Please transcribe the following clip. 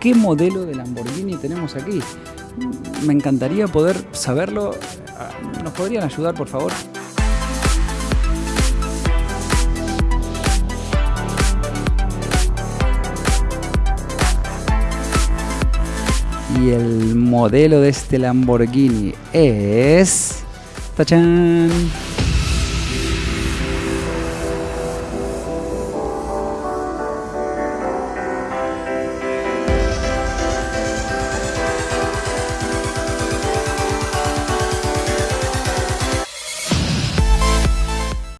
¿Qué modelo de Lamborghini tenemos aquí? Mm, me encantaría poder saberlo. Ah, ¿Nos podrían ayudar, por favor? Y el modelo de este Lamborghini es... ¡Tachán!